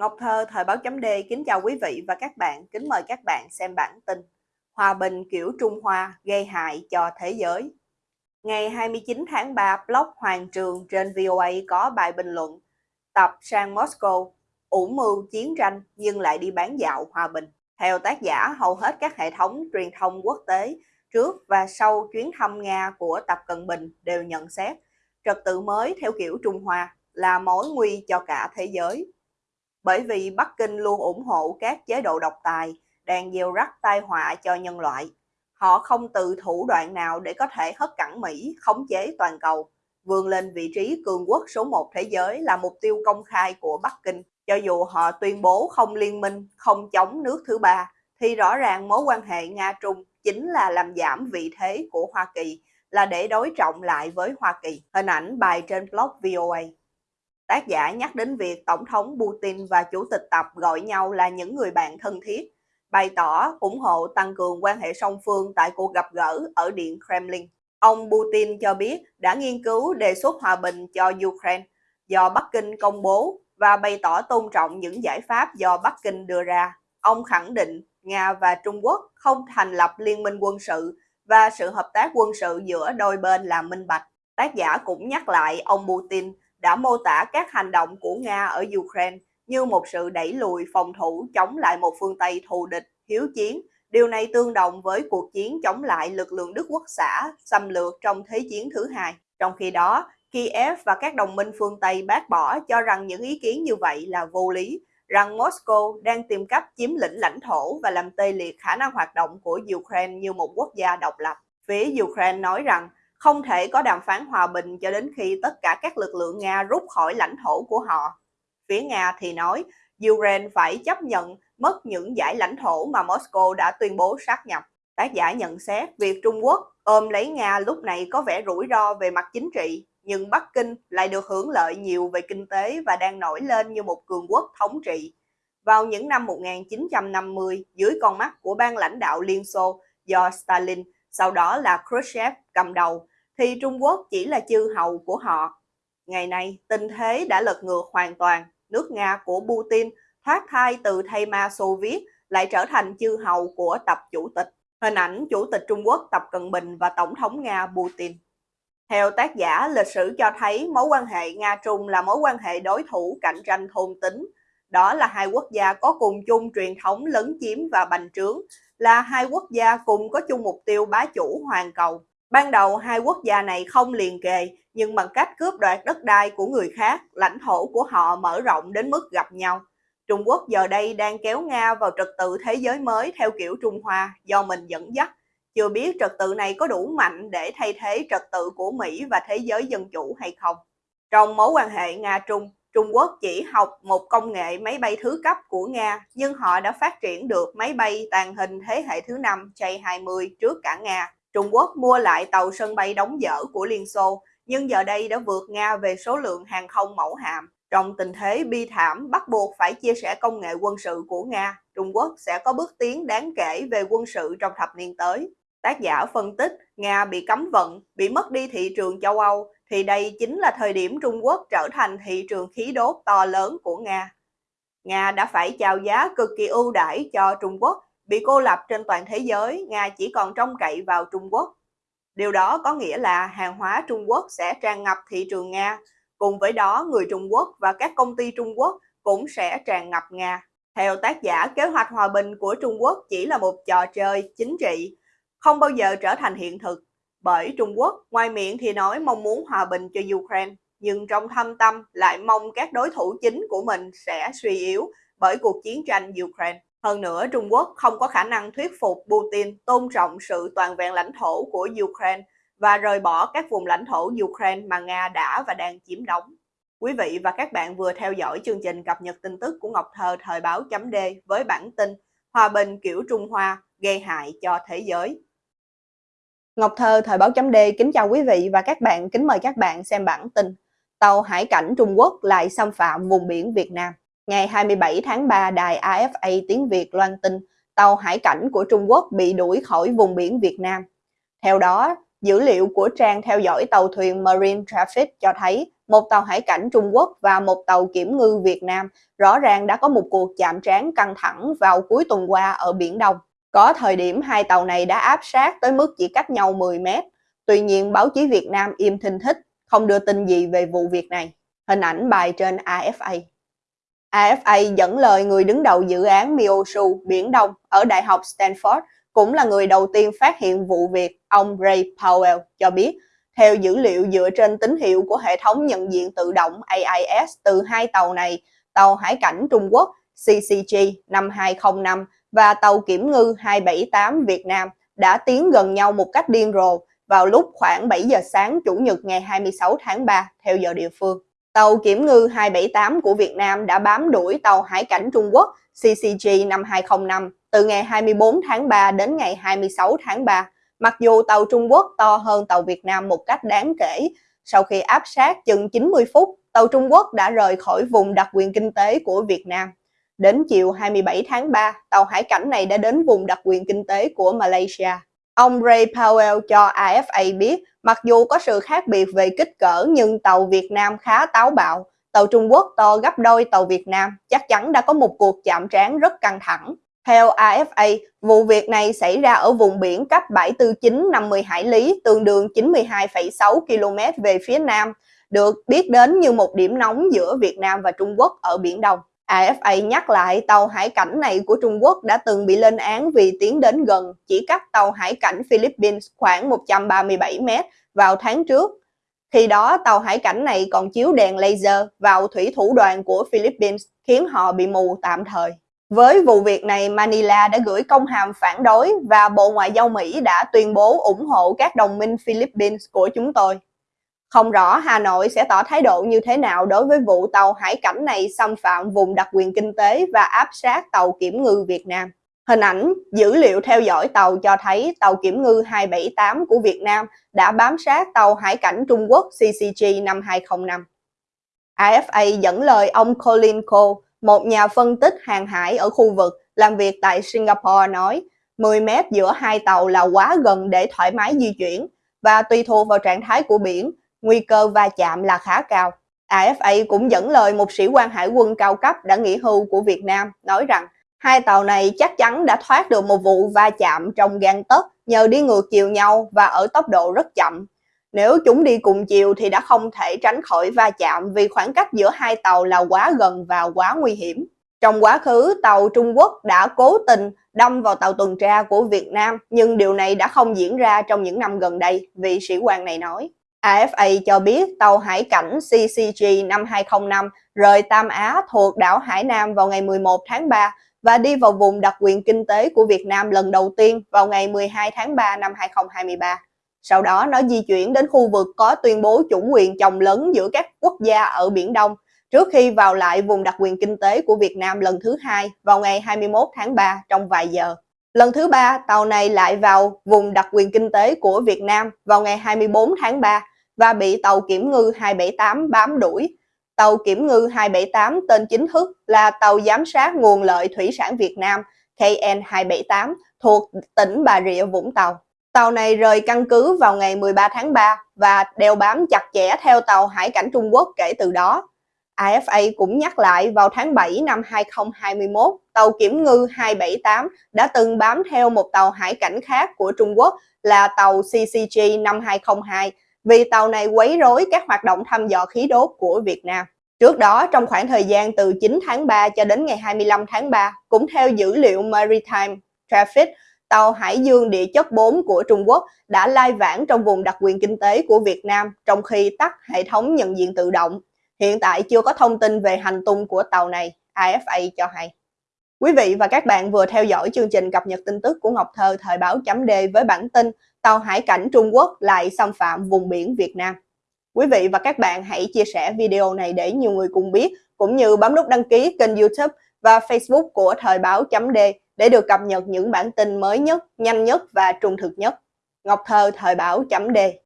Ngọc Thơ, Thời báo chấm D kính chào quý vị và các bạn, kính mời các bạn xem bản tin Hòa bình kiểu Trung Hoa gây hại cho thế giới. Ngày 29 tháng 3, blog Hoàng Trường trên VOA có bài bình luận Tập sang Moscow, ủ mưu chiến tranh nhưng lại đi bán dạo hòa bình. Theo tác giả, hầu hết các hệ thống truyền thông quốc tế trước và sau chuyến thăm Nga của Tập Cận Bình đều nhận xét trật tự mới theo kiểu Trung Hoa là mối nguy cho cả thế giới bởi vì Bắc Kinh luôn ủng hộ các chế độ độc tài đang gieo rắc tai họa cho nhân loại. Họ không từ thủ đoạn nào để có thể hất cẳng Mỹ khống chế toàn cầu, vươn lên vị trí cường quốc số 1 thế giới là mục tiêu công khai của Bắc Kinh. Cho dù họ tuyên bố không liên minh, không chống nước thứ ba, thì rõ ràng mối quan hệ Nga-Trung chính là làm giảm vị thế của Hoa Kỳ, là để đối trọng lại với Hoa Kỳ. Hình ảnh bài trên blog VOA. Tác giả nhắc đến việc Tổng thống Putin và Chủ tịch Tập gọi nhau là những người bạn thân thiết, bày tỏ ủng hộ tăng cường quan hệ song phương tại cuộc gặp gỡ ở Điện Kremlin. Ông Putin cho biết đã nghiên cứu đề xuất hòa bình cho Ukraine do Bắc Kinh công bố và bày tỏ tôn trọng những giải pháp do Bắc Kinh đưa ra. Ông khẳng định Nga và Trung Quốc không thành lập liên minh quân sự và sự hợp tác quân sự giữa đôi bên là minh bạch. Tác giả cũng nhắc lại ông Putin đã mô tả các hành động của Nga ở Ukraine như một sự đẩy lùi phòng thủ chống lại một phương Tây thù địch, hiếu chiến. Điều này tương đồng với cuộc chiến chống lại lực lượng Đức Quốc xã xâm lược trong Thế chiến thứ hai. Trong khi đó, Kiev và các đồng minh phương Tây bác bỏ cho rằng những ý kiến như vậy là vô lý, rằng Moscow đang tìm cách chiếm lĩnh lãnh thổ và làm tê liệt khả năng hoạt động của Ukraine như một quốc gia độc lập. Phía Ukraine nói rằng không thể có đàm phán hòa bình cho đến khi tất cả các lực lượng Nga rút khỏi lãnh thổ của họ. Phía Nga thì nói Ukraine phải chấp nhận mất những giải lãnh thổ mà Moscow đã tuyên bố sát nhập. Tác giả nhận xét việc Trung Quốc ôm lấy Nga lúc này có vẻ rủi ro về mặt chính trị, nhưng Bắc Kinh lại được hưởng lợi nhiều về kinh tế và đang nổi lên như một cường quốc thống trị. Vào những năm 1950, dưới con mắt của ban lãnh đạo Liên Xô do Stalin, sau đó là Khrushchev cầm đầu, thì Trung Quốc chỉ là chư hầu của họ. Ngày nay, tình thế đã lật ngược hoàn toàn. Nước Nga của Putin thoát thai từ thây ma Xô Viết lại trở thành chư hầu của tập chủ tịch. Hình ảnh Chủ tịch Trung Quốc Tập Cận Bình và Tổng thống Nga Putin. Theo tác giả, lịch sử cho thấy mối quan hệ Nga-Trung là mối quan hệ đối thủ cạnh tranh thôn tính. Đó là hai quốc gia có cùng chung truyền thống lấn chiếm và bành trướng, là hai quốc gia cùng có chung mục tiêu bá chủ hoàn cầu. Ban đầu hai quốc gia này không liền kề, nhưng bằng cách cướp đoạt đất đai của người khác, lãnh thổ của họ mở rộng đến mức gặp nhau. Trung Quốc giờ đây đang kéo Nga vào trật tự thế giới mới theo kiểu Trung Hoa do mình dẫn dắt. Chưa biết trật tự này có đủ mạnh để thay thế trật tự của Mỹ và thế giới dân chủ hay không. Trong mối quan hệ Nga-Trung, Trung Quốc chỉ học một công nghệ máy bay thứ cấp của Nga, nhưng họ đã phát triển được máy bay tàng hình thế hệ thứ 5 J-20 trước cả Nga. Trung Quốc mua lại tàu sân bay đóng dở của Liên Xô, nhưng giờ đây đã vượt Nga về số lượng hàng không mẫu hạm. Trong tình thế bi thảm bắt buộc phải chia sẻ công nghệ quân sự của Nga, Trung Quốc sẽ có bước tiến đáng kể về quân sự trong thập niên tới. Tác giả phân tích Nga bị cấm vận, bị mất đi thị trường châu Âu, thì đây chính là thời điểm Trung Quốc trở thành thị trường khí đốt to lớn của Nga. Nga đã phải chào giá cực kỳ ưu đãi cho Trung Quốc Bị cô lập trên toàn thế giới, Nga chỉ còn trông cậy vào Trung Quốc. Điều đó có nghĩa là hàng hóa Trung Quốc sẽ tràn ngập thị trường Nga. Cùng với đó, người Trung Quốc và các công ty Trung Quốc cũng sẽ tràn ngập Nga. Theo tác giả, kế hoạch hòa bình của Trung Quốc chỉ là một trò chơi chính trị, không bao giờ trở thành hiện thực. Bởi Trung Quốc, ngoài miệng thì nói mong muốn hòa bình cho Ukraine, nhưng trong thâm tâm lại mong các đối thủ chính của mình sẽ suy yếu bởi cuộc chiến tranh Ukraine. Hơn nữa, Trung Quốc không có khả năng thuyết phục Putin tôn trọng sự toàn vẹn lãnh thổ của Ukraine và rời bỏ các vùng lãnh thổ Ukraine mà Nga đã và đang chiếm đóng. Quý vị và các bạn vừa theo dõi chương trình cập nhật tin tức của Ngọc Thơ thời báo chấm D với bản tin Hòa bình kiểu Trung Hoa gây hại cho thế giới. Ngọc Thơ thời báo chấm D kính chào quý vị và các bạn, kính mời các bạn xem bản tin Tàu hải cảnh Trung Quốc lại xâm phạm vùng biển Việt Nam. Ngày 27 tháng 3, đài AFA tiếng Việt loan tin tàu hải cảnh của Trung Quốc bị đuổi khỏi vùng biển Việt Nam. Theo đó, dữ liệu của trang theo dõi tàu thuyền Marine Traffic cho thấy một tàu hải cảnh Trung Quốc và một tàu kiểm ngư Việt Nam rõ ràng đã có một cuộc chạm trán căng thẳng vào cuối tuần qua ở Biển Đông. Có thời điểm hai tàu này đã áp sát tới mức chỉ cách nhau 10 mét. Tuy nhiên, báo chí Việt Nam im thinh thích, không đưa tin gì về vụ việc này. Hình ảnh bài trên AFA. AFA dẫn lời người đứng đầu dự án MiOSu Biển Đông ở Đại học Stanford, cũng là người đầu tiên phát hiện vụ việc, ông Ray Powell cho biết, theo dữ liệu dựa trên tín hiệu của hệ thống nhận diện tự động AIS từ hai tàu này, tàu hải cảnh Trung Quốc CCG 5205 và tàu kiểm ngư 278 Việt Nam đã tiến gần nhau một cách điên rồ vào lúc khoảng 7 giờ sáng Chủ nhật ngày 26 tháng 3 theo giờ địa phương. Tàu kiểm ngư 278 của Việt Nam đã bám đuổi tàu hải cảnh Trung Quốc CCG năm 5205 từ ngày 24 tháng 3 đến ngày 26 tháng 3. Mặc dù tàu Trung Quốc to hơn tàu Việt Nam một cách đáng kể, sau khi áp sát chừng 90 phút, tàu Trung Quốc đã rời khỏi vùng đặc quyền kinh tế của Việt Nam. Đến chiều 27 tháng 3, tàu hải cảnh này đã đến vùng đặc quyền kinh tế của Malaysia. Ông Ray Powell cho AFA biết, mặc dù có sự khác biệt về kích cỡ nhưng tàu Việt Nam khá táo bạo. Tàu Trung Quốc to gấp đôi tàu Việt Nam, chắc chắn đã có một cuộc chạm trán rất căng thẳng. Theo AFA, vụ việc này xảy ra ở vùng biển cách bãi tư chính 50 hải lý, tương đương 92,6 km về phía nam, được biết đến như một điểm nóng giữa Việt Nam và Trung Quốc ở Biển Đông. AFA nhắc lại tàu hải cảnh này của Trung Quốc đã từng bị lên án vì tiến đến gần, chỉ cách tàu hải cảnh Philippines khoảng 137 mét vào tháng trước. Khi đó, tàu hải cảnh này còn chiếu đèn laser vào thủy thủ đoàn của Philippines, khiến họ bị mù tạm thời. Với vụ việc này, Manila đã gửi công hàm phản đối và Bộ Ngoại giao Mỹ đã tuyên bố ủng hộ các đồng minh Philippines của chúng tôi. Không rõ Hà Nội sẽ tỏ thái độ như thế nào đối với vụ tàu hải cảnh này xâm phạm vùng đặc quyền kinh tế và áp sát tàu kiểm ngư Việt Nam. Hình ảnh, dữ liệu theo dõi tàu cho thấy tàu kiểm ngư 278 của Việt Nam đã bám sát tàu hải cảnh Trung Quốc CCG 5205. AFA dẫn lời ông Colin Cole, một nhà phân tích hàng hải ở khu vực làm việc tại Singapore nói 10 mét giữa hai tàu là quá gần để thoải mái di chuyển và tùy thuộc vào trạng thái của biển, nguy cơ va chạm là khá cao. AFA cũng dẫn lời một sĩ quan hải quân cao cấp đã nghỉ hưu của Việt Nam nói rằng hai tàu này chắc chắn đã thoát được một vụ va chạm trong gan tấc nhờ đi ngược chiều nhau và ở tốc độ rất chậm. Nếu chúng đi cùng chiều thì đã không thể tránh khỏi va chạm vì khoảng cách giữa hai tàu là quá gần và quá nguy hiểm. Trong quá khứ, tàu Trung Quốc đã cố tình đâm vào tàu tuần tra của Việt Nam, nhưng điều này đã không diễn ra trong những năm gần đây, vị sĩ quan này nói. AFA cho biết tàu hải cảnh CCG 5205 rời Tam Á thuộc đảo Hải Nam vào ngày 11 tháng 3 và đi vào vùng đặc quyền kinh tế của Việt Nam lần đầu tiên vào ngày 12 tháng 3 năm 2023. Sau đó nó di chuyển đến khu vực có tuyên bố chủ quyền chồng lớn giữa các quốc gia ở Biển Đông trước khi vào lại vùng đặc quyền kinh tế của Việt Nam lần thứ hai vào ngày 21 tháng 3 trong vài giờ. Lần thứ ba, tàu này lại vào vùng đặc quyền kinh tế của Việt Nam vào ngày 24 tháng 3 và bị tàu kiểm ngư 278 bám đuổi. Tàu kiểm ngư 278 tên chính thức là tàu giám sát nguồn lợi thủy sản Việt Nam KN278 thuộc tỉnh Bà Rịa Vũng Tàu. Tàu này rời căn cứ vào ngày 13 tháng 3 và đeo bám chặt chẽ theo tàu hải cảnh Trung Quốc kể từ đó. AFA cũng nhắc lại vào tháng 7 năm 2021, tàu kiểm ngư 278 đã từng bám theo một tàu hải cảnh khác của Trung Quốc là tàu CCG 5202 vì tàu này quấy rối các hoạt động thăm dò khí đốt của Việt Nam. Trước đó, trong khoảng thời gian từ 9 tháng 3 cho đến ngày 25 tháng 3, cũng theo dữ liệu Maritime Traffic, tàu Hải dương địa chất 4 của Trung Quốc đã lai vãng trong vùng đặc quyền kinh tế của Việt Nam trong khi tắt hệ thống nhận diện tự động. Hiện tại chưa có thông tin về hành tung của tàu này, AFA cho hay. Quý vị và các bạn vừa theo dõi chương trình cập nhật tin tức của Ngọc Thơ thời báo chấm D với bản tin tàu hải cảnh Trung Quốc lại xâm phạm vùng biển Việt Nam. Quý vị và các bạn hãy chia sẻ video này để nhiều người cùng biết, cũng như bấm nút đăng ký kênh youtube và facebook của thời báo chấm D để được cập nhật những bản tin mới nhất, nhanh nhất và trung thực nhất. Ngọc Thơ thời báo chấm D